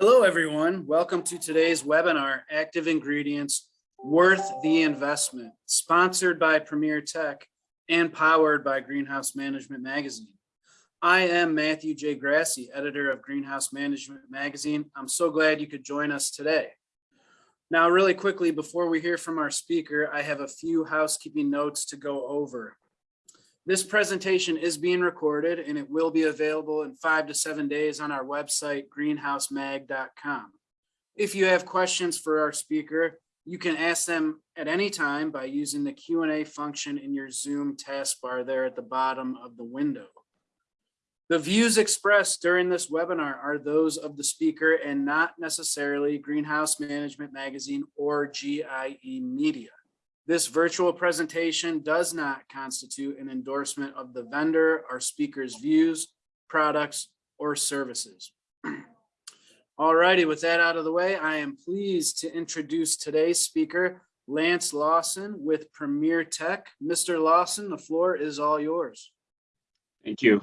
Hello, everyone. Welcome to today's webinar, Active Ingredients Worth the Investment, sponsored by Premier Tech and powered by Greenhouse Management Magazine. I am Matthew J. Grassi, editor of Greenhouse Management Magazine. I'm so glad you could join us today. Now, really quickly, before we hear from our speaker, I have a few housekeeping notes to go over. This presentation is being recorded and it will be available in five to seven days on our website, greenhousemag.com. If you have questions for our speaker, you can ask them at any time by using the Q&A function in your Zoom taskbar there at the bottom of the window. The views expressed during this webinar are those of the speaker and not necessarily Greenhouse Management Magazine or GIE Media. This virtual presentation does not constitute an endorsement of the vendor or speaker's views, products, or services. Alrighty, with that out of the way, I am pleased to introduce today's speaker, Lance Lawson with Premier Tech. Mr. Lawson, the floor is all yours. Thank you.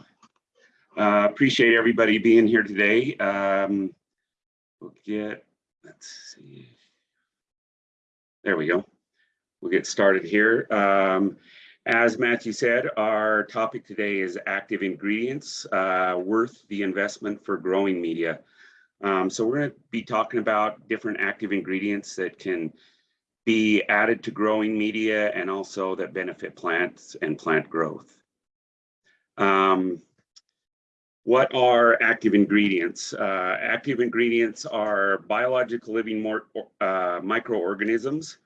Uh, appreciate everybody being here today. Um, we'll get, let's see. There we go. We'll get started here. Um, as Matthew said, our topic today is active ingredients uh, worth the investment for growing media. Um, so we're going to be talking about different active ingredients that can be added to growing media and also that benefit plants and plant growth. Um, what are active ingredients? Uh, active ingredients are biological living uh, microorganisms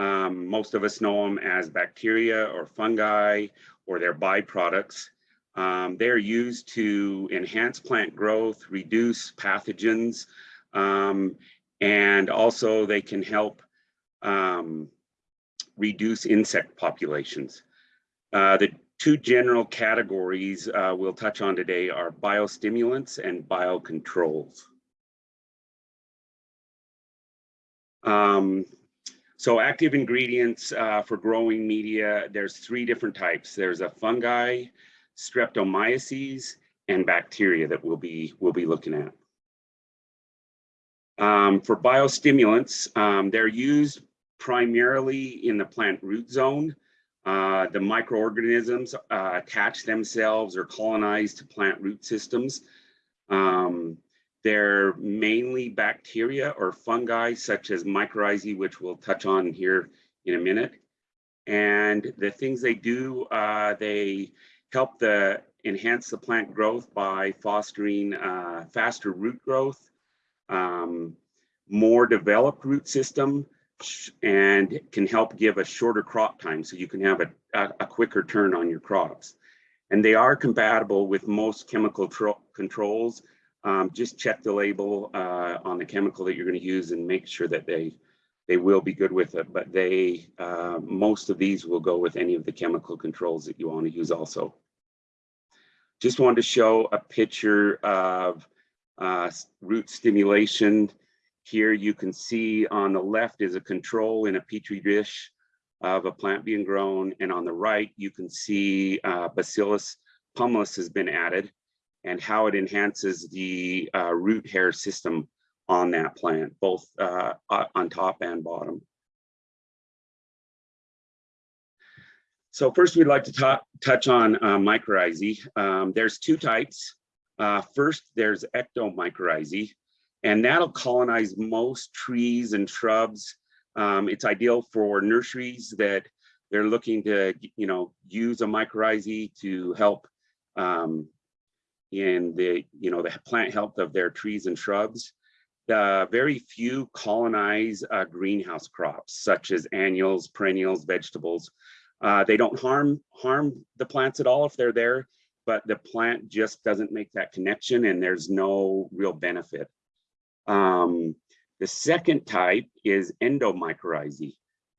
um, most of us know them as bacteria or fungi or their byproducts. Um, they're used to enhance plant growth, reduce pathogens, um, and also they can help um, reduce insect populations. Uh, the two general categories uh, we'll touch on today are biostimulants and biocontrols. Um, so active ingredients uh, for growing media, there's three different types. There's a fungi, streptomyces, and bacteria that we'll be, we'll be looking at. Um, for biostimulants, um, they're used primarily in the plant root zone. Uh, the microorganisms uh, attach themselves or colonize to plant root systems. Um, they're mainly bacteria or fungi such as mycorrhizae, which we'll touch on here in a minute. And the things they do, uh, they help the enhance the plant growth by fostering uh, faster root growth, um, more developed root system, and can help give a shorter crop time so you can have a, a, a quicker turn on your crops. And they are compatible with most chemical controls um, just check the label uh, on the chemical that you're going to use and make sure that they they will be good with it. But they uh, most of these will go with any of the chemical controls that you want to use also. Just wanted to show a picture of uh, root stimulation. Here you can see on the left is a control in a petri dish of a plant being grown. And on the right, you can see uh, Bacillus pumilus has been added and how it enhances the uh, root hair system on that plant, both uh, on top and bottom. So first we'd like to touch on uh, mycorrhizae. Um, there's two types. Uh, first, there's ectomycorrhizae, and that'll colonize most trees and shrubs. Um, it's ideal for nurseries that they're looking to, you know, use a mycorrhizae to help um, in the, you know, the plant health of their trees and shrubs. The very few colonize uh, greenhouse crops, such as annuals, perennials, vegetables. Uh, they don't harm harm the plants at all if they're there, but the plant just doesn't make that connection and there's no real benefit. Um, the second type is endomycorrhizae,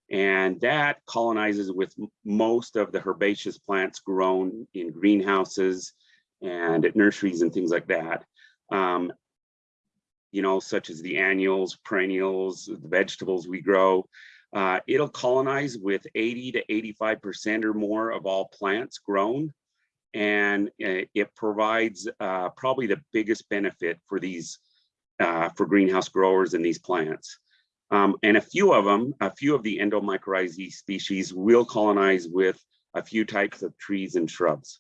and that colonizes with most of the herbaceous plants grown in greenhouses and at nurseries and things like that. Um, you know, such as the annuals, perennials, the vegetables we grow. Uh, it'll colonize with 80 to 85% or more of all plants grown. And uh, it provides uh, probably the biggest benefit for these uh, for greenhouse growers in these plants. Um, and a few of them, a few of the endomycorrhizae species will colonize with a few types of trees and shrubs.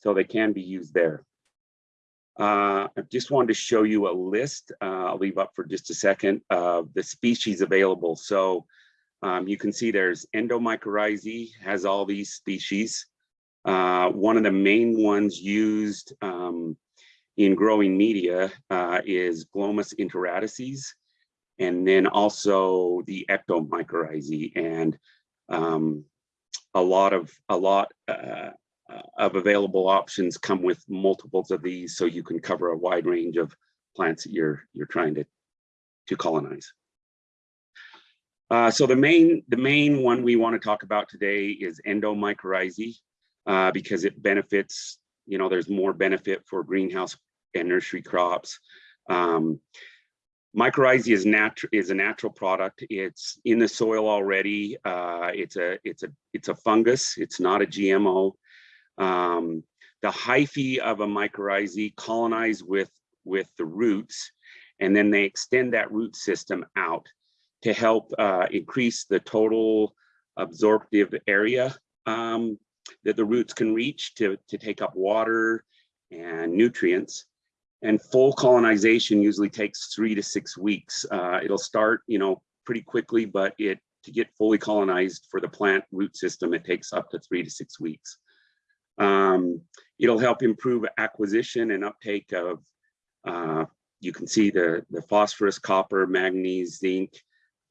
So they can be used there. Uh, I just wanted to show you a list. Uh, I'll leave up for just a second of the species available. So um, you can see there's endomycorrhizae has all these species. Uh, one of the main ones used um, in growing media uh, is Glomus intraradices, and then also the ectomycorrhizae, and um, a lot of a lot uh, of available options come with multiples of these, so you can cover a wide range of plants that you're you're trying to to colonize. Uh, so the main the main one we want to talk about today is endomycorrhizae uh, because it benefits, you know, there's more benefit for greenhouse and nursery crops. Um, mycorrhizae is natural is a natural product. It's in the soil already. Uh, it's a it's a it's a fungus. It's not a GMO. Um, the hyphae of a mycorrhizae colonize with with the roots, and then they extend that root system out to help uh, increase the total absorptive area um, that the roots can reach to, to take up water and nutrients. And full colonization usually takes three to six weeks. Uh, it'll start, you know, pretty quickly, but it to get fully colonized for the plant root system, it takes up to three to six weeks. Um, it'll help improve acquisition and uptake of, uh, you can see the, the phosphorus, copper, manganese, zinc,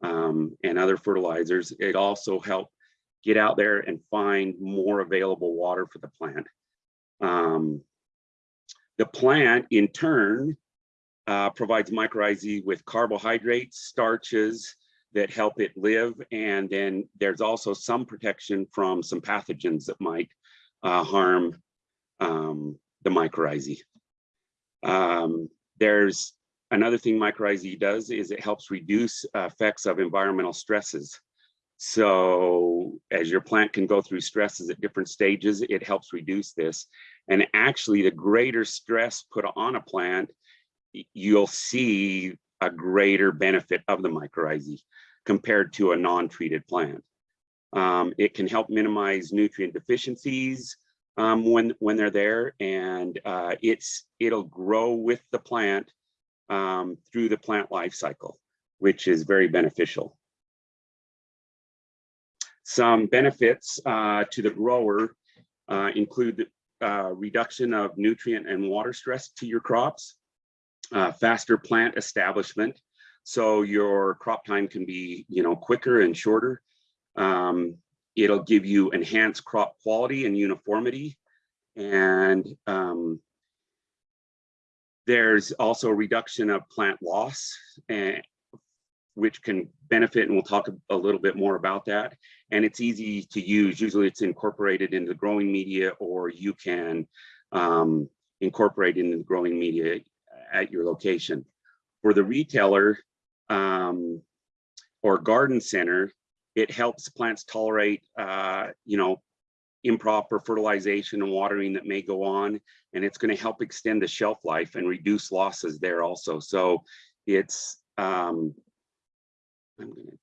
um, and other fertilizers. It also help get out there and find more available water for the plant. Um, the plant in turn uh, provides mycorrhizae with carbohydrates, starches that help it live. And then there's also some protection from some pathogens that might uh, harm um, the mycorrhizae. Um, there's another thing mycorrhizae does is it helps reduce effects of environmental stresses. So as your plant can go through stresses at different stages, it helps reduce this. And actually the greater stress put on a plant, you'll see a greater benefit of the mycorrhizae compared to a non-treated plant. Um, it can help minimize nutrient deficiencies um, when, when they're there and uh, it's, it'll grow with the plant um, through the plant life cycle, which is very beneficial. Some benefits uh, to the grower uh, include uh, reduction of nutrient and water stress to your crops, uh, faster plant establishment. So your crop time can be, you know, quicker and shorter. Um, it'll give you enhanced crop quality and uniformity. And um, there's also a reduction of plant loss, and, which can benefit, and we'll talk a, a little bit more about that. And it's easy to use. Usually it's incorporated into the growing media, or you can um, incorporate into the growing media at your location. For the retailer um, or garden center, it helps plants tolerate, uh, you know, improper fertilization and watering that may go on, and it's going to help extend the shelf life and reduce losses there also. So it's, um, I'm gonna,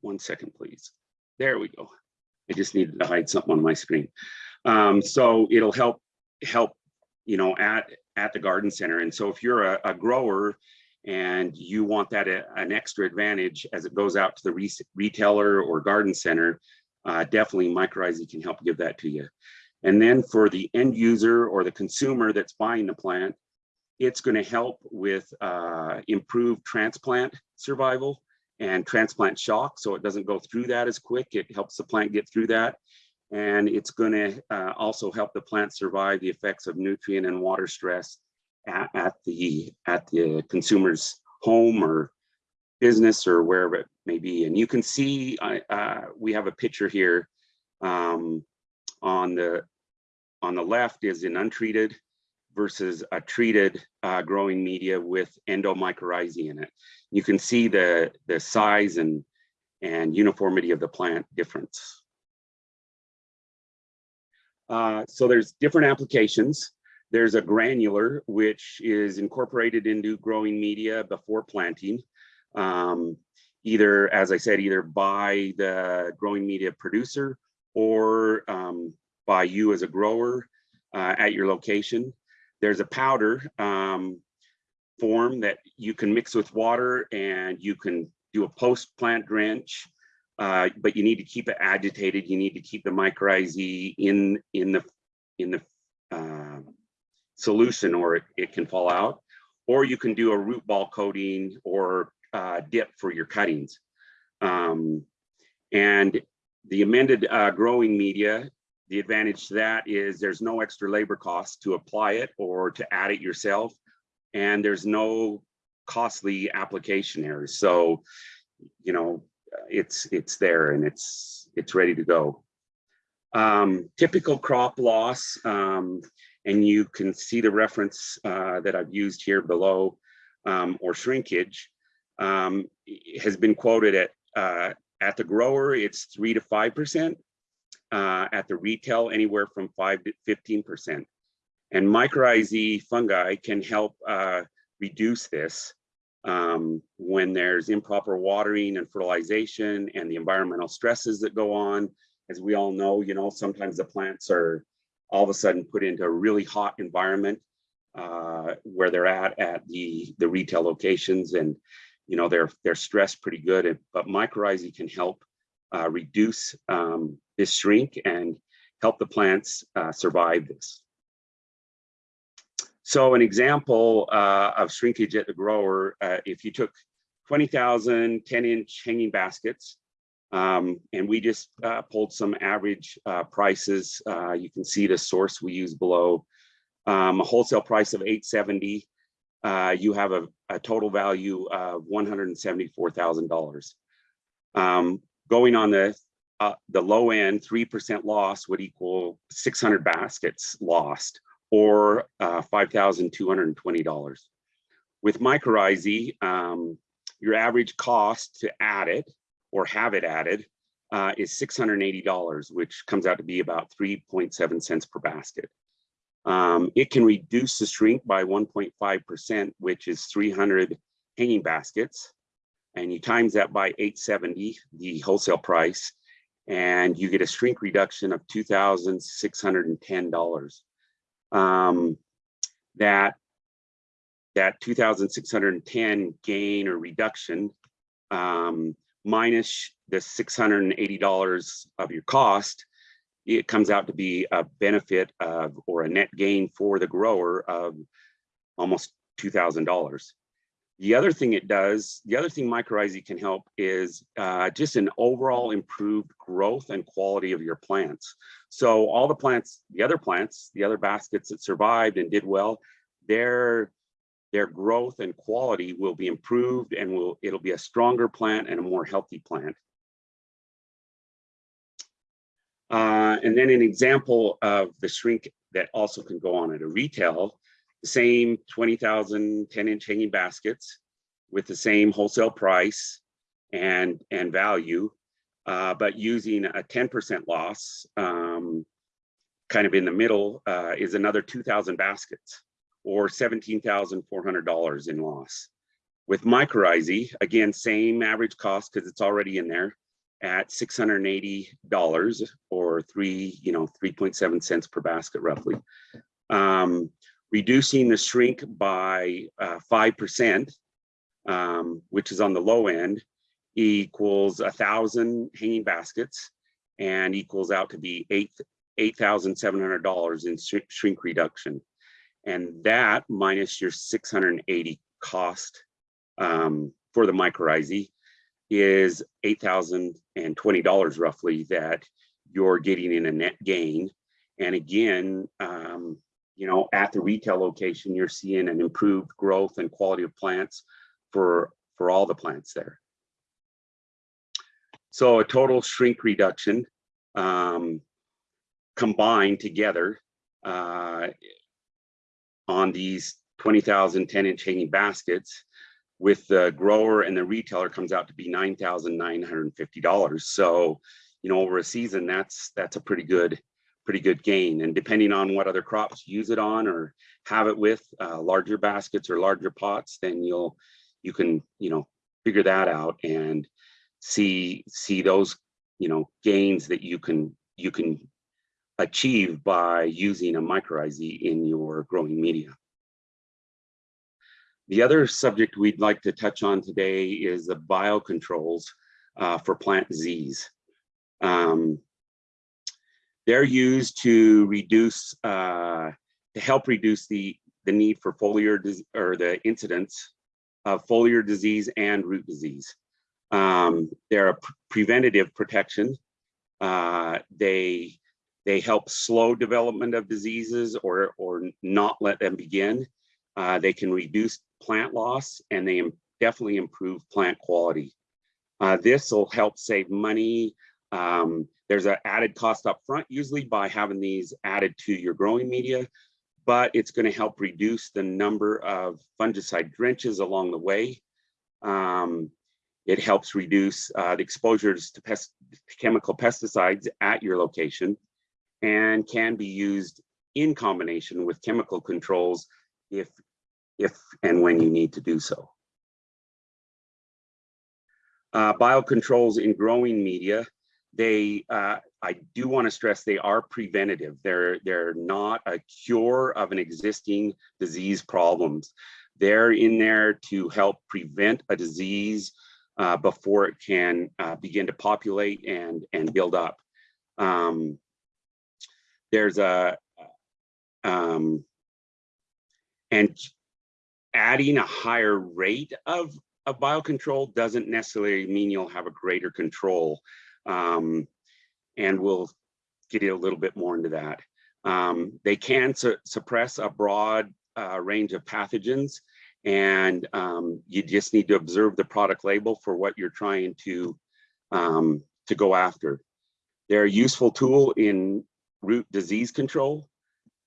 one second, please. There we go. I just needed to hide something on my screen. Um, so it'll help, help, you know, at, at the garden center. And so if you're a, a grower and you want that a, an extra advantage as it goes out to the re retailer or garden center, uh, definitely mycorrhizae can help give that to you. And then for the end user or the consumer that's buying the plant, it's going to help with uh, improved transplant survival and transplant shock. So it doesn't go through that as quick. It helps the plant get through that. And it's going to uh, also help the plant survive the effects of nutrient and water stress at, at the at the consumer's home or business or wherever it may be. And you can see, uh, we have a picture here um, on the on the left is an untreated versus a treated uh, growing media with endomycorrhizae in it. You can see the, the size and, and uniformity of the plant difference. Uh, so there's different applications. There's a granular, which is incorporated into growing media before planting. Um, either, as I said, either by the growing media producer or um, by you as a grower uh, at your location. There's a powder um, form that you can mix with water and you can do a post plant drench, uh, but you need to keep it agitated. You need to keep the mycorrhizae in in the in the uh, solution or it, it can fall out. Or you can do a root ball coating or uh, dip for your cuttings. Um, and the amended uh, growing media, the advantage to that is there's no extra labor cost to apply it or to add it yourself. And there's no costly application errors. So, you know, it's it's there and it's it's ready to go. Um, typical crop loss, um, and you can see the reference uh, that I've used here below, um, or shrinkage, um, has been quoted at uh, at the grower, it's three to five percent. Uh, at the retail, anywhere from five to fifteen percent. And mycorrhizae fungi can help uh, reduce this um, when there's improper watering and fertilization and the environmental stresses that go on. As we all know, you know, sometimes the plants are all of a sudden put into a really hot environment uh, where they're at at the the retail locations, and you know they're they're stressed pretty good. But mycorrhizae can help uh, reduce um, this shrink and help the plants uh, survive this. So an example uh, of shrinkage at the grower, uh, if you took 20,000 10 inch hanging baskets, um, and we just uh, pulled some average uh, prices. Uh, you can see the source we use below. Um, a wholesale price of 870. Uh, you have a, a, total value of $174,000. Um, going on the uh, the low end, 3% loss would equal 600 baskets lost or uh, $5,220. With mycorrhizae, um, your average cost to add it or have it added uh, is $680, which comes out to be about 3.7 cents per basket. Um, it can reduce the shrink by 1.5%, which is 300 hanging baskets. And you times that by 870, the wholesale price, and you get a shrink reduction of $2,610 um, that that 2,610 gain or reduction um, minus the $680 of your cost, it comes out to be a benefit of or a net gain for the grower of almost $2,000. The other thing it does, the other thing mycorrhizae can help is uh, just an overall improved growth and quality of your plants. So all the plants, the other plants, the other baskets that survived and did well, their their growth and quality will be improved and will it'll be a stronger plant and a more healthy plant. Uh, and then an example of the shrink that also can go on at a retail the same 20,000 10 inch hanging baskets with the same wholesale price and, and value, uh, but using a 10% loss, um, kind of in the middle, uh, is another 2,000 baskets or $17,400 in loss. With mycorrhizae, again, same average cost because it's already in there at $680 or three, you know, 3.7 cents per basket roughly. Um, reducing the shrink by uh, 5%, um, which is on the low end, equals a thousand hanging baskets and equals out to be eight $8,700 in sh shrink reduction. And that minus your 680 cost um, for the mycorrhizae is $8,020 roughly that you're getting in a net gain. And again, um, you know, at the retail location, you're seeing an improved growth and quality of plants for, for all the plants there. So a total shrink reduction um, combined together uh, on these 20,000 10 inch hanging baskets with the grower and the retailer comes out to be $9,950. So, you know, over a season, that's that's a pretty good pretty good gain. And depending on what other crops you use it on or have it with uh, larger baskets or larger pots, then you'll you can you know figure that out and see see those you know gains that you can you can achieve by using a mycorrhizae in your growing media. The other subject we'd like to touch on today is the biocontrols uh, for plant disease. Um, they're used to reduce, uh, to help reduce the, the need for foliar or the incidence of foliar disease and root disease. Um, they're a preventative protection. Uh, they they help slow development of diseases or or not let them begin. Uh, they can reduce plant loss and they definitely improve plant quality. Uh, this will help save money. Um, there's an added cost up front usually by having these added to your growing media, but it's going to help reduce the number of fungicide drenches along the way. Um, it helps reduce uh, the exposures to pest chemical pesticides at your location and can be used in combination with chemical controls if, if and when you need to do so. Uh, biocontrols in growing media, they, uh, I do want to stress they are preventative. They're, they're not a cure of an existing disease problems. They're in there to help prevent a disease uh, before it can uh, begin to populate and, and build up. Um, there's a, um, and adding a higher rate of, of biocontrol doesn't necessarily mean you'll have a greater control. Um, and we'll get a little bit more into that. Um, they can su suppress a broad uh, range of pathogens and um, you just need to observe the product label for what you're trying to, um, to go after. They're a useful tool in root disease control.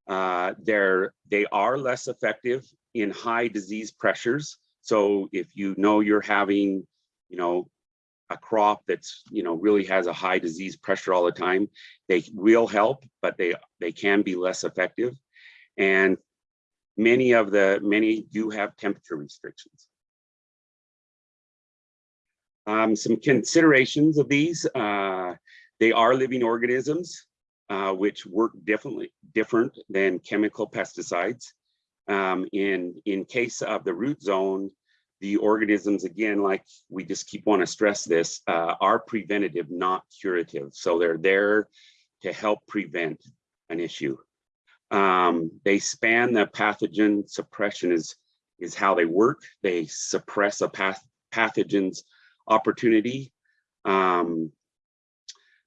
Uh, they're, they are less effective in high disease pressures. So if you know you're having, you know, a crop that's, you know, really has a high disease pressure all the time, they will help, but they, they can be less effective. And many of the, many do have temperature restrictions. Um, some considerations of these, uh, they are living organisms uh, which work differently, different than chemical pesticides. Um, in, in case of the root zone, the organisms, again, like we just keep want to stress this, uh, are preventative, not curative. So they're there to help prevent an issue. Um, they span the pathogen suppression is, is how they work. They suppress a path, pathogen's opportunity. Um,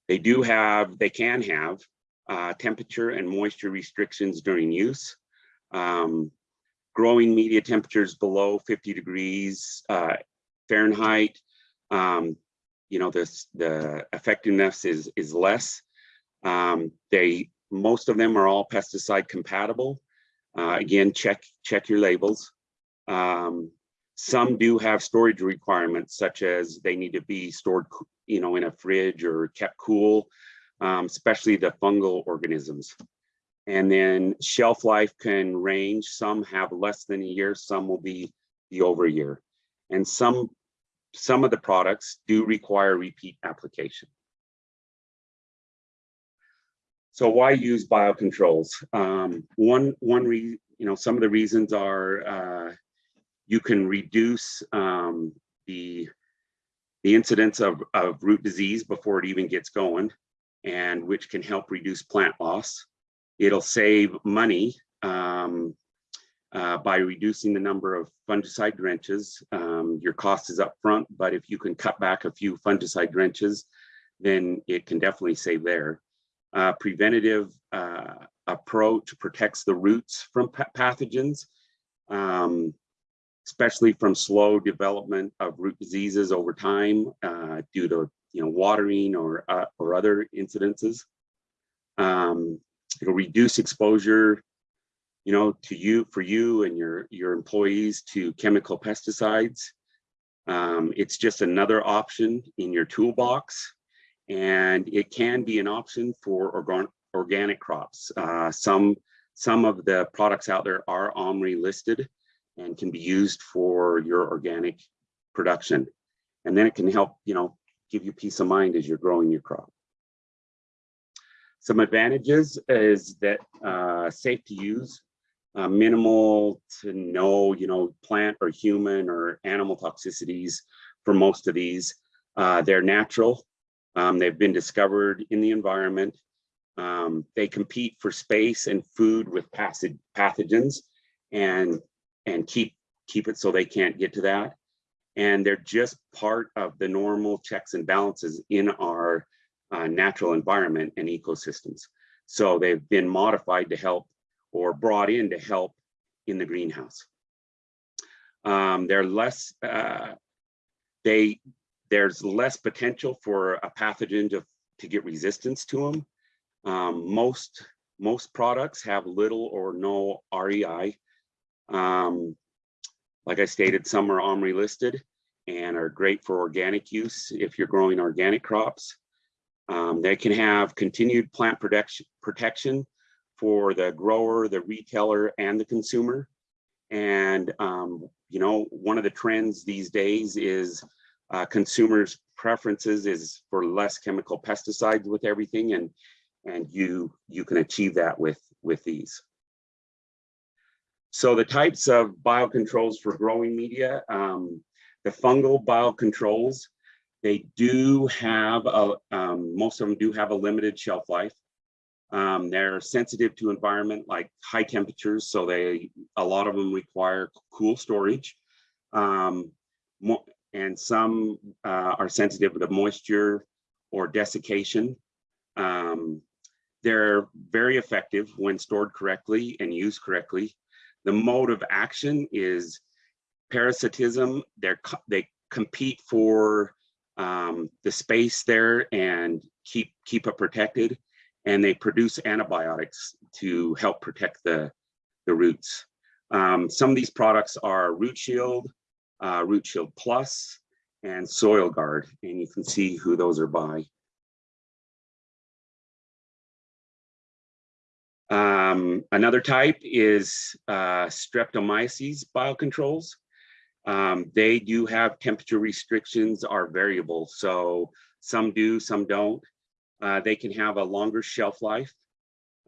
they do have, they can have uh, temperature and moisture restrictions during use. Um, growing media temperatures below 50 degrees uh, Fahrenheit, um, you know, this, the effectiveness is, is less. Um, they, most of them are all pesticide compatible. Uh, again, check, check your labels. Um, some do have storage requirements, such as they need to be stored, you know, in a fridge or kept cool, um, especially the fungal organisms. And then shelf life can range. Some have less than a year, some will be, the over year. And some, some of the products do require repeat application. So why use biocontrols? Um, one, one re, you know, some of the reasons are uh, you can reduce um, the, the incidence of, of root disease before it even gets going, and which can help reduce plant loss. It'll save money um, uh, by reducing the number of fungicide drenches. Um, your cost is up front, but if you can cut back a few fungicide drenches, then it can definitely save there. Uh, preventative uh, approach protects the roots from pathogens. Um, especially from slow development of root diseases over time uh, due to you know watering or uh, or other incidences. Um, it'll reduce exposure, you know, to you for you and your your employees to chemical pesticides. Um, it's just another option in your toolbox, and it can be an option for organ organic crops. Uh, some, some of the products out there are OMRI listed and can be used for your organic production. And then it can help, you know, give you peace of mind as you're growing your crop. Some advantages is that uh, safe to use, uh, minimal to no, you know, plant or human or animal toxicities for most of these. Uh, they're natural. Um, they've been discovered in the environment. Um, they compete for space and food with pathogens and and keep keep it so they can't get to that. And they're just part of the normal checks and balances in our uh, natural environment and ecosystems. So they've been modified to help or brought in to help in the greenhouse. Um, they're less, uh, they, there's less potential for a pathogen to, to get resistance to them. Um, most, most products have little or no REI. Um, like I stated, some are OMRI listed and are great for organic use if you're growing organic crops. Um, they can have continued plant protection, protection for the grower, the retailer, and the consumer. And, um, you know, one of the trends these days is uh, consumers' preferences is for less chemical pesticides with everything, and and you you can achieve that with with these. So the types of biocontrols for growing media, um, the fungal biocontrols, they do have, a, um, most of them do have a limited shelf life. Um, they're sensitive to environment like high temperatures, so they a lot of them require cool storage. Um, and some uh, are sensitive to moisture or desiccation. Um, they're very effective when stored correctly and used correctly. The mode of action is parasitism. They're, they compete for um, the space there and keep, keep it protected. And they produce antibiotics to help protect the, the roots. Um, some of these products are Root Shield, uh, Root Shield Plus, and SoilGard. And you can see who those are by. Um, another type is uh, streptomyces biocontrols. Um, they do have temperature restrictions are variable. So some do, some don't. Uh, they can have a longer shelf life.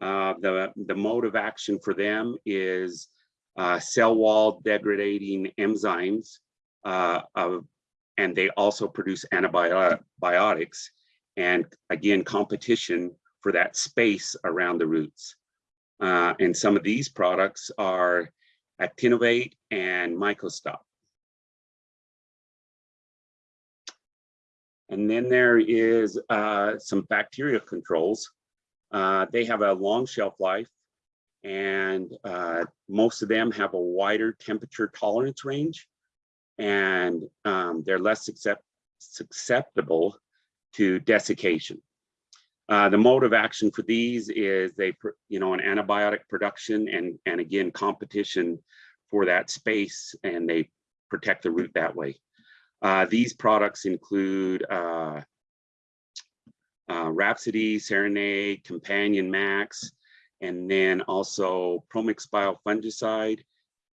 Uh, the, the mode of action for them is uh, cell wall degrading enzymes, uh, of, and they also produce antibiotics and again, competition for that space around the roots. Uh, and some of these products are Actinovate and Mycostop. And then there is uh, some bacteria controls. Uh, they have a long shelf life and uh, most of them have a wider temperature tolerance range and um, they're less susceptible to desiccation. Uh, the mode of action for these is they, you know, an antibiotic production and, and again, competition for that space and they protect the root that way. Uh, these products include uh, uh, Rhapsody, Serenade, Companion Max, and then also Promix Biofungicide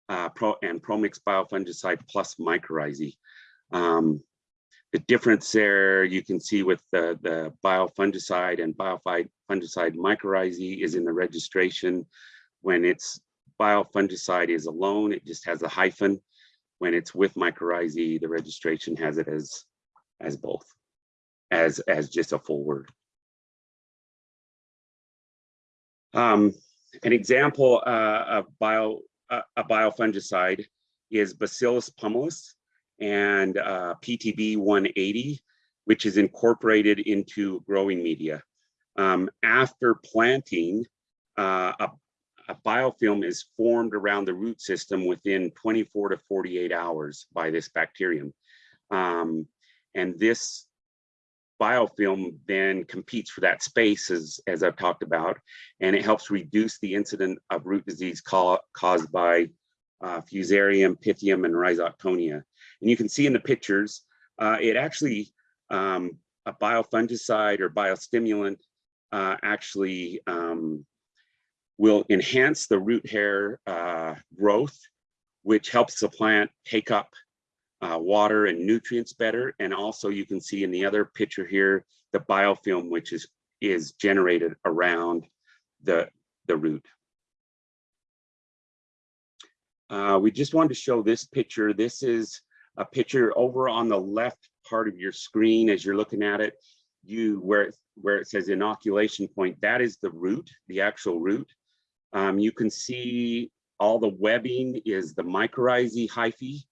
uh, Pro and Promix Biofungicide plus Mycorrhizae. Um, the difference there you can see with the, the biofungicide and biofungicide mycorrhizae is in the registration. When it's biofungicide is alone, it just has a hyphen. When it's with mycorrhizae, the registration has it as, as both, as, as just a full word. Um, an example uh, of bio, uh, a biofungicide is Bacillus pumilus and uh, PTB 180, which is incorporated into growing media. Um, after planting, uh, a, a, biofilm is formed around the root system within 24 to 48 hours by this bacterium. Um, and this biofilm then competes for that space as, as I've talked about, and it helps reduce the incident of root disease caused by uh, Fusarium, Pythium, and Rhizoctonia. And you can see in the pictures, uh, it actually, um, a biofungicide or biostimulant uh, actually um, will enhance the root hair uh, growth, which helps the plant take up uh, water and nutrients better. And also you can see in the other picture here, the biofilm, which is, is generated around the, the root. Uh, we just wanted to show this picture. This is a picture over on the left part of your screen as you're looking at it. You where it, where it says inoculation point, that is the root, the actual root. Um, you can see all the webbing is the mycorrhizae hyphae,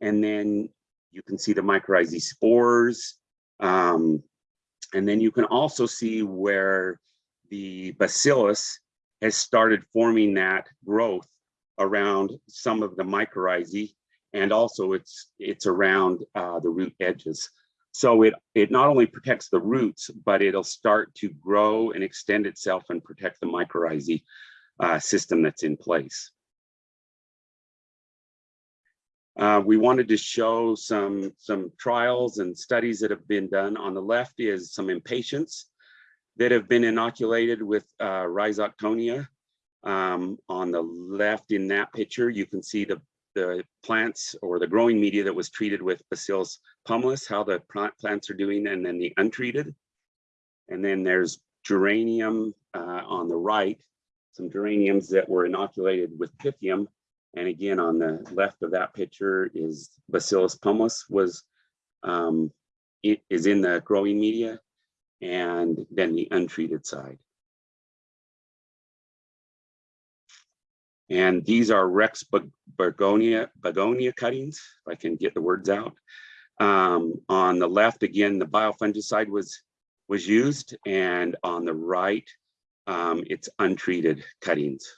and then you can see the mycorrhizae spores. Um, and then you can also see where the bacillus has started forming that growth around some of the mycorrhizae and also it's it's around uh, the root edges. So it it not only protects the roots, but it'll start to grow and extend itself and protect the mycorrhizae uh, system that's in place. Uh, we wanted to show some some trials and studies that have been done. On the left is some impatiens that have been inoculated with uh, Rhizoctonia. Um, on the left in that picture, you can see the, the plants or the growing media that was treated with Bacillus pumilus, how the plant plants are doing, and then the untreated. And then there's geranium uh, on the right, some geraniums that were inoculated with Pythium. And again, on the left of that picture is Bacillus pumilus was um, it is in the growing media, and then the untreated side. And these are Rex begonia, begonia cuttings, if I can get the words out. Um, on the left, again, the biofungicide was, was used, and on the right, um, it's untreated cuttings.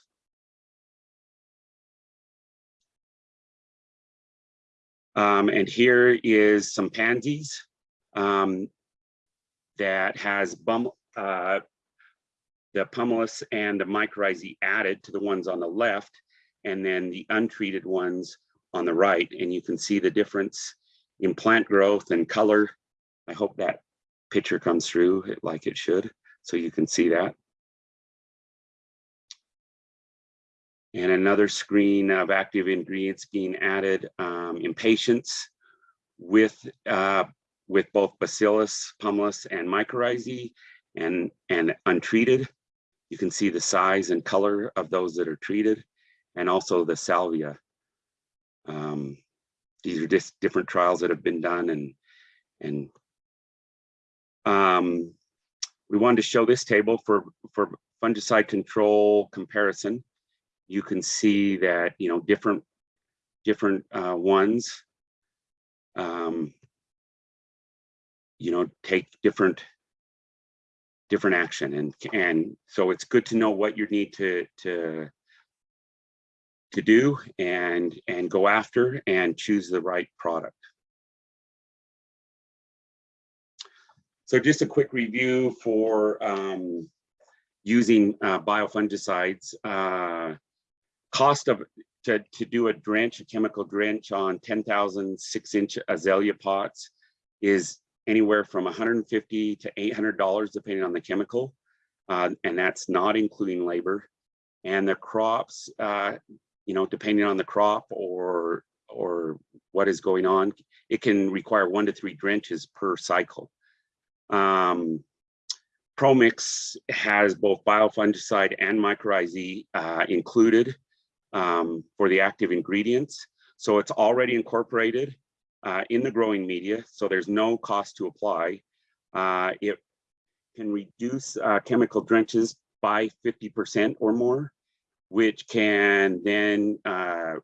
Um, and here is some pansies um, that has bum, uh, the pumilus and the mycorrhizae added to the ones on the left, and then the untreated ones on the right. And you can see the difference in plant growth and color. I hope that picture comes through like it should, so you can see that. And another screen of active ingredients being added um, patients with uh, with both Bacillus pumilus and mycorrhizae and, and untreated. You can see the size and color of those that are treated and also the salvia. Um, these are just different trials that have been done and, and um, we wanted to show this table for, for fungicide control comparison. You can see that, you know, different, different uh, ones, um, you know, take different different action and and so it's good to know what you need to to to do and and go after and choose the right product. So just a quick review for um, using uh, biofungicides uh, cost of to, to do a drench a chemical drench on 10,000 six inch azalea pots is anywhere from 150 to 800 dollars depending on the chemical. Uh, and that's not including labor. And the crops uh, you know depending on the crop or or what is going on it can require one to three drenches per cycle. Um, ProMix has both biofungicide and mycorrhizae uh, included um, for the active ingredients. So it's already incorporated uh, in the growing media, so there's no cost to apply. Uh, it can reduce uh, chemical drenches by 50% or more, which can then uh,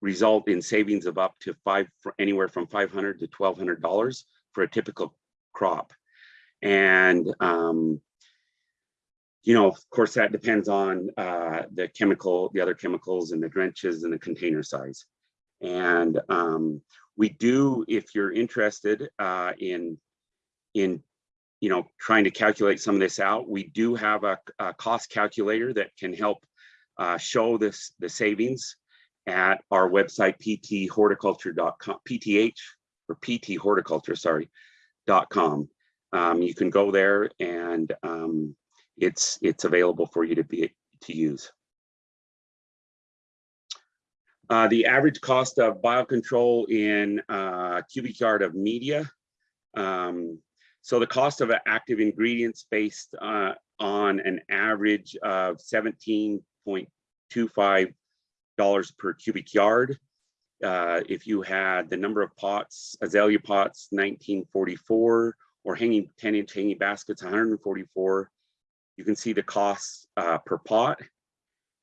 result in savings of up to five, anywhere from 500 to $1,200 for a typical crop. And um, you know, of course, that depends on uh, the chemical, the other chemicals and the drenches and the container size. And um, we do, if you're interested uh, in, in, you know, trying to calculate some of this out, we do have a, a cost calculator that can help uh, show this the savings at our website, pthorticulture.com, pth or pt horticulture, sorry, dot com. um, you can go there and um, it's it's available for you to be to use. Uh, the average cost of biocontrol in uh, cubic yard of media. Um, so the cost of active ingredients based uh, on an average of $17.25 per cubic yard. Uh, if you had the number of pots, azalea pots, 1944, or hanging 10 inch hanging baskets, 144, you can see the costs uh, per pot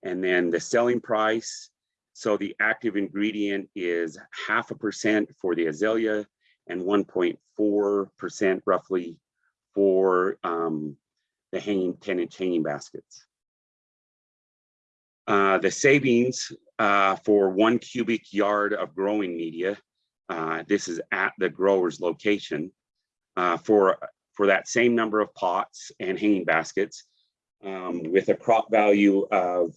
and then the selling price. So the active ingredient is half a percent for the azalea and 1.4% roughly for um, the hanging 10 inch hanging baskets. Uh, the savings uh, for one cubic yard of growing media, uh, this is at the grower's location, uh, for, for that same number of pots and hanging baskets um, with a crop value of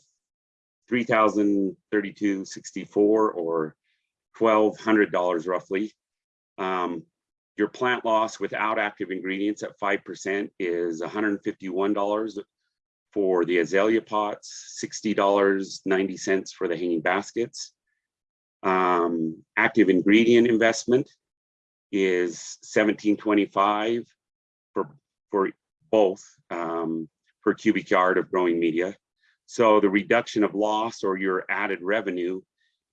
3,032.64 or $1,200 roughly. Um, your plant loss without active ingredients at 5% is $151 for the azalea pots, $60.90 for the hanging baskets. Um, active ingredient investment is 1725 for, for both um, per cubic yard of growing media. So the reduction of loss or your added revenue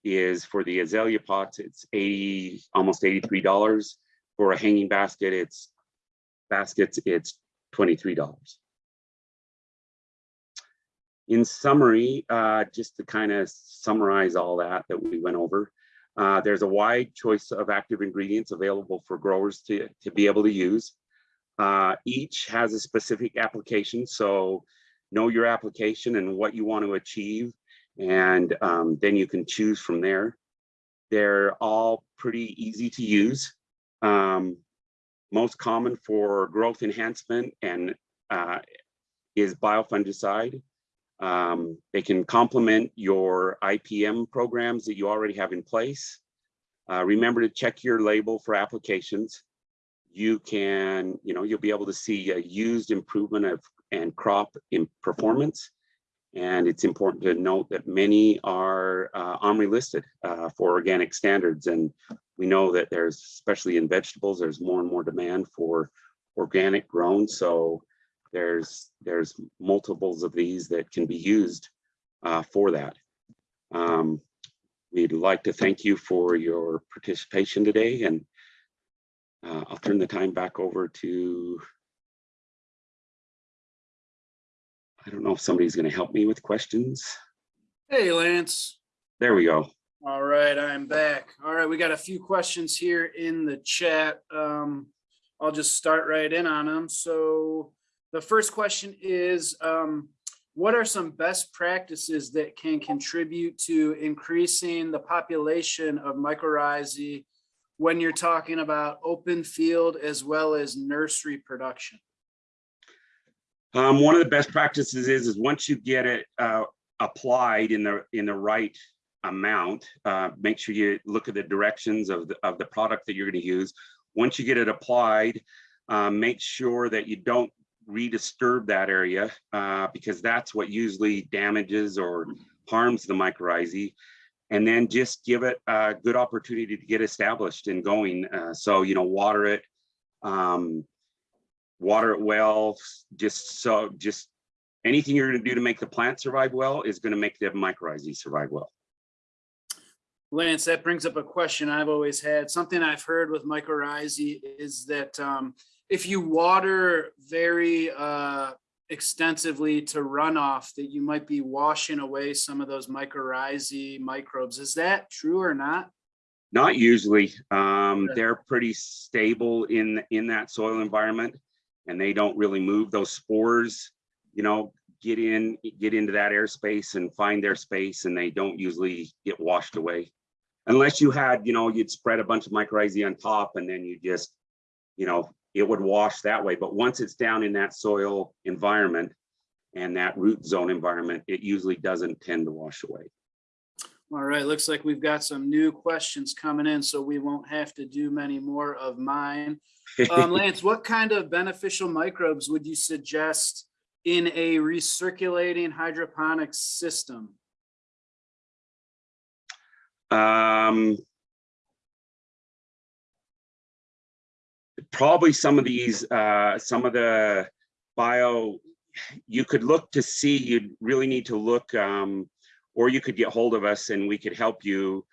is for the azalea pots, it's 80, almost $83. For a hanging basket, it's baskets, it's $23. In summary, uh, just to kind of summarize all that that we went over, uh, there's a wide choice of active ingredients available for growers to, to be able to use. Uh, each has a specific application, so know your application and what you want to achieve, and um, then you can choose from there. They're all pretty easy to use. Um, most common for growth enhancement and uh, is biofungicide. Um, they can complement your IPM programs that you already have in place. Uh, remember to check your label for applications. You can, you know, you'll be able to see a used improvement of and crop in performance. And it's important to note that many are uh, OMRI listed uh, for organic standards. And we know that there's, especially in vegetables, there's more and more demand for organic grown. So there's there's multiples of these that can be used uh, for that. Um, we'd like to thank you for your participation today and uh, I'll turn the time back over to I don't know if somebody's going to help me with questions. Hey, Lance. There we go. All right, I'm back. All right, we got a few questions here in the chat. Um, I'll just start right in on them. So the first question is, um, what are some best practices that can contribute to increasing the population of mycorrhizae when you're talking about open field as well as nursery production? Um, one of the best practices is, is once you get it uh, applied in the in the right amount, uh, make sure you look at the directions of the, of the product that you're going to use. Once you get it applied, um, make sure that you don't redisturb that area uh, because that's what usually damages or harms the mycorrhizae and then just give it a good opportunity to get established and going. Uh, so, you know, water it, um, water it well, just so, just anything you're gonna do to make the plant survive well is gonna make the mycorrhizae survive well. Lance, that brings up a question I've always had. Something I've heard with mycorrhizae is that um, if you water very uh, extensively to runoff, that you might be washing away some of those mycorrhizae microbes. Is that true or not? Not usually. Um, they're pretty stable in in that soil environment, and they don't really move. Those spores, you know, get in get into that airspace and find their space, and they don't usually get washed away, unless you had, you know, you'd spread a bunch of mycorrhizae on top, and then you just, you know, it would wash that way. But once it's down in that soil environment and that root zone environment, it usually doesn't tend to wash away. All right, looks like we've got some new questions coming in, so we won't have to do many more of mine. Um, Lance, what kind of beneficial microbes would you suggest in a recirculating hydroponics system? Um, probably some of these, uh, some of the bio, you could look to see, you'd really need to look, um, or you could get hold of us and we could help you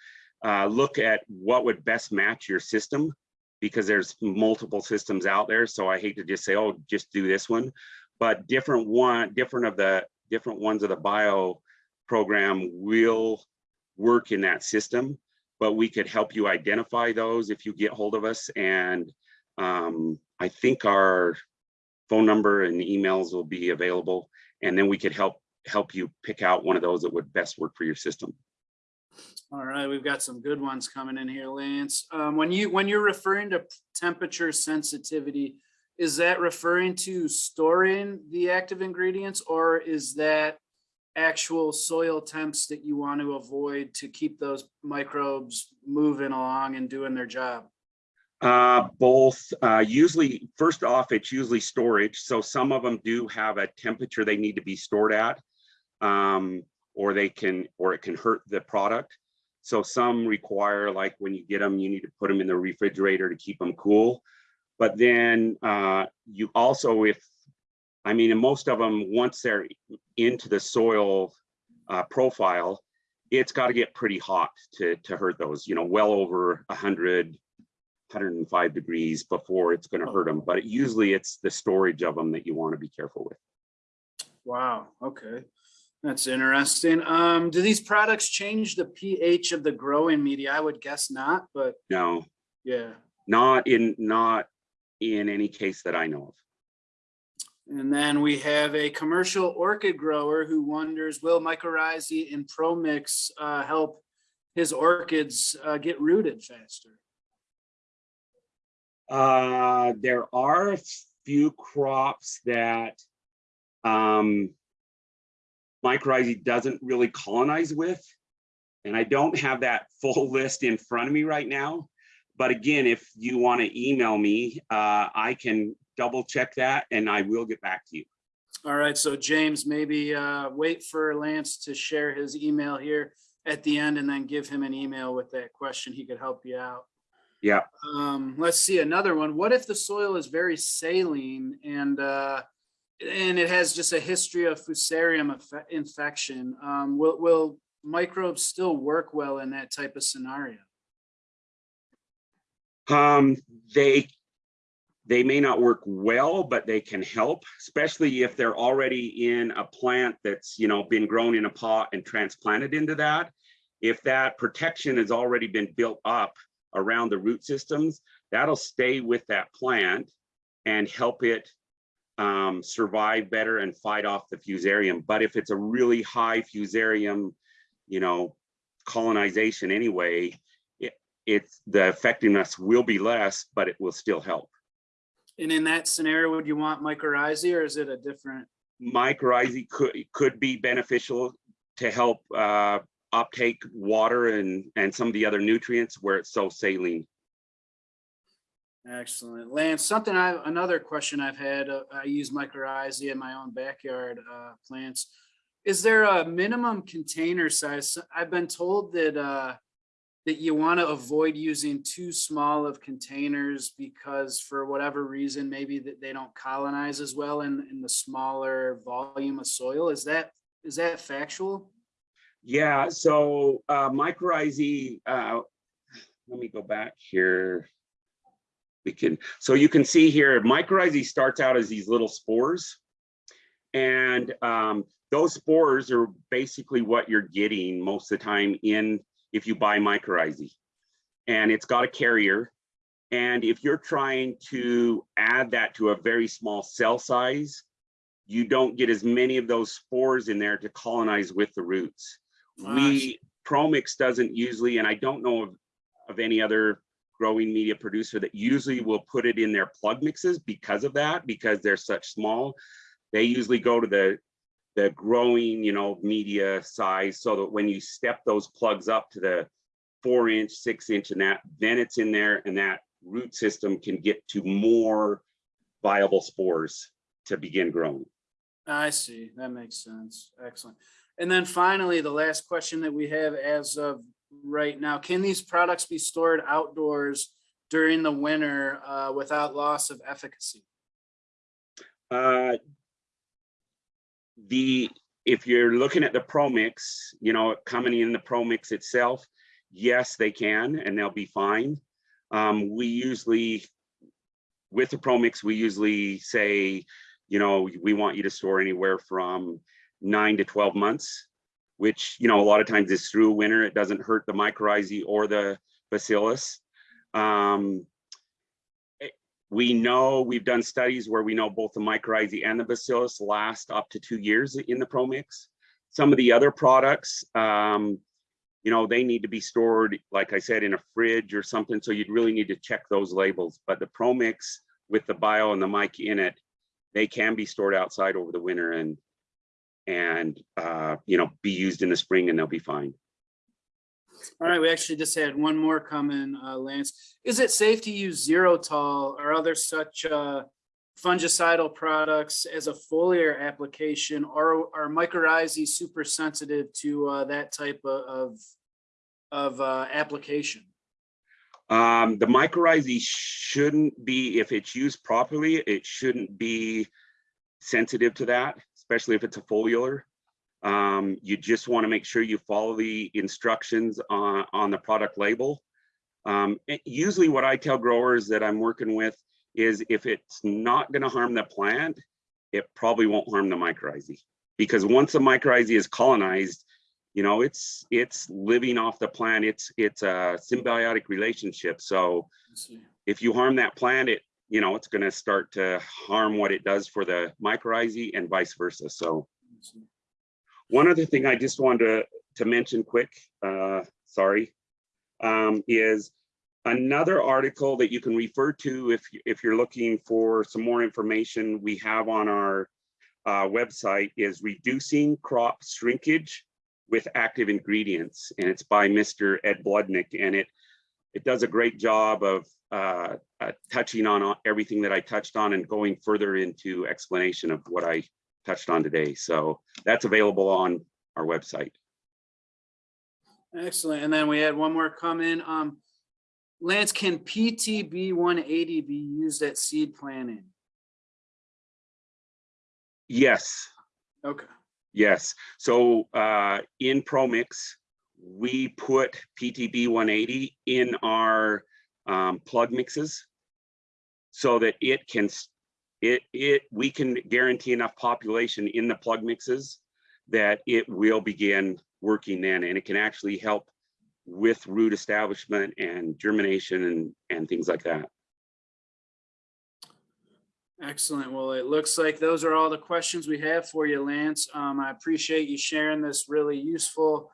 uh, look at what would best match your system because there's multiple systems out there. So I hate to just say, oh, just do this one, but different one, different of the different ones of the bio program will work in that system, but we could help you identify those if you get hold of us. And um, I think our phone number and emails will be available. And then we could help help you pick out one of those that would best work for your system. All right, we've got some good ones coming in here, Lance. Um, when you, when you're referring to temperature sensitivity, is that referring to storing the active ingredients or is that actual soil temps that you want to avoid to keep those microbes moving along and doing their job? Uh, both, uh, usually, first off, it's usually storage. So some of them do have a temperature they need to be stored at. Um, or they can, or it can hurt the product. So some require, like when you get them, you need to put them in the refrigerator to keep them cool. But then uh, you also, if, I mean, and most of them, once they're into the soil uh, profile, it's got to get pretty hot to, to hurt those, you know, well over 100, 105 degrees before it's going to hurt them. But usually it's the storage of them that you want to be careful with. Wow, okay. That's interesting. Um, do these products change the pH of the growing media? I would guess not, but No, yeah. not in, not in any case that I know of. And then we have a commercial orchid grower who wonders, will mycorrhizae and ProMix uh, help his orchids uh, get rooted faster? Uh, there are a few crops that um, mycorrhizae doesn't really colonize with. And I don't have that full list in front of me right now. But again, if you want to email me, uh, I can double check that and I will get back to you. All right, so James, maybe uh, wait for Lance to share his email here at the end and then give him an email with that question. He could help you out. Yeah. Um, let's see another one. What if the soil is very saline and uh, and it has just a history of fusarium infection? Um, will will microbes still work well in that type of scenario? Um, they they may not work well, but they can help, especially if they're already in a plant that's, you know, been grown in a pot and transplanted into that. If that protection has already been built up around the root systems, that'll stay with that plant and help it um, survive better and fight off the fusarium. But if it's a really high fusarium, you know, colonization anyway, it, it's the effectiveness will be less, but it will still help. And in that scenario, would you want mycorrhizae or is it a different? mycorrhizae could could be beneficial to help uh, uptake water and and some of the other nutrients where it's so saline. Excellent. Lance, something I, another question I've had, uh, I use mycorrhizae in my own backyard uh, plants. Is there a minimum container size? I've been told that uh, that you want to avoid using too small of containers because for whatever reason, maybe that they don't colonize as well in, in the smaller volume of soil. Is that is that factual? Yeah, so uh, mycorrhizae, uh, let me go back here. We can, so you can see here, mycorrhizae starts out as these little spores. And um, those spores are basically what you're getting most of the time in if you buy mycorrhizae. And it's got a carrier. And if you're trying to add that to a very small cell size, you don't get as many of those spores in there to colonize with the roots. We, Promix doesn't usually, and I don't know of, of any other growing media producer that usually will put it in their plug mixes because of that, because they're such small. They usually go to the, the growing, you know, media size so that when you step those plugs up to the four inch, six inch and that, then it's in there and that root system can get to more viable spores to begin growing. I see. That makes sense. Excellent. And then finally, the last question that we have as of right now, can these products be stored outdoors during the winter uh, without loss of efficacy? Uh, the, if you're looking at the Pro Mix, you know, coming in the Pro Mix itself, yes, they can, and they'll be fine. Um, we usually, with the Pro Mix, we usually say, you know, we want you to store anywhere from nine to 12 months, which, you know, a lot of times is through winter. It doesn't hurt the mycorrhizae or the bacillus. Um, we know, we've done studies where we know both the mycorrhizae and the bacillus last up to two years in the Pro Mix. Some of the other products, um, you know, they need to be stored, like I said, in a fridge or something. So you'd really need to check those labels. But the Pro Mix with the bio and the mic in it, they can be stored outside over the winter and and uh, you know be used in the spring and they'll be fine. All right, we actually just had one more come in, uh, Lance. Is it safe to use Zerotol or other such uh, fungicidal products as a foliar application or are mycorrhizae super sensitive to uh, that type of, of, of uh, application? Um, the mycorrhizae shouldn't be, if it's used properly, it shouldn't be sensitive to that, especially if it's a foliar. Um, you just want to make sure you follow the instructions on, on the product label. Um, usually what I tell growers that I'm working with is if it's not going to harm the plant, it probably won't harm the mycorrhizae. Because once the mycorrhizae is colonized, you know, it's it's living off the plant. It's it's a symbiotic relationship. So if you harm that plant, it you know it's going to start to harm what it does for the mycorrhizae and vice versa. So one other thing I just wanted to, to mention quick, uh, sorry, um, is another article that you can refer to if, if you're looking for some more information we have on our uh, website is Reducing Crop Shrinkage with Active Ingredients, and it's by Mr. Ed Bloodnick, and it it does a great job of uh, uh, touching on everything that I touched on and going further into explanation of what I touched on today. So that's available on our website. Excellent. And then we had one more come in. Um, Lance, can PTB one eighty be used at seed planting? Yes, Okay, yes. So uh, in ProMix, we put PTB 180 in our um, plug mixes so that it can, it, it, we can guarantee enough population in the plug mixes that it will begin working then and it can actually help with root establishment and germination and, and things like that. excellent. Well, it looks like those are all the questions we have for you, Lance. Um, I appreciate you sharing this really useful,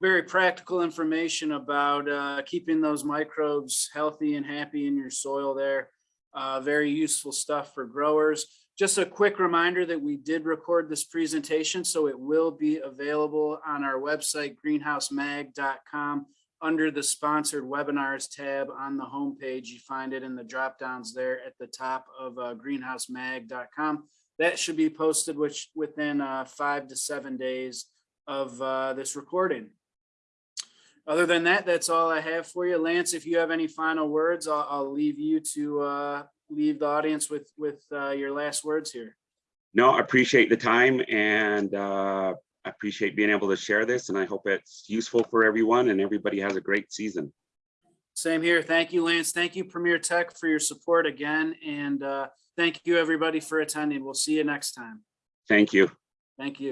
very practical information about uh, keeping those microbes healthy and happy in your soil there. Uh, very useful stuff for growers. Just a quick reminder that we did record this presentation, so it will be available on our website, greenhousemag.com. Under the sponsored webinars tab on the homepage, you find it in the drop downs there at the top of uh, greenhousemag.com. That should be posted which within uh, five to seven days of uh, this recording. Other than that, that's all I have for you. Lance, if you have any final words, I'll, I'll leave you to uh, leave the audience with, with uh, your last words here. No, I appreciate the time and uh, I appreciate being able to share this and I hope it's useful for everyone and everybody has a great season. Same here. Thank you, Lance. Thank you, Premier Tech, for your support again. And uh, thank you, everybody, for attending. We'll see you next time. Thank you. Thank you.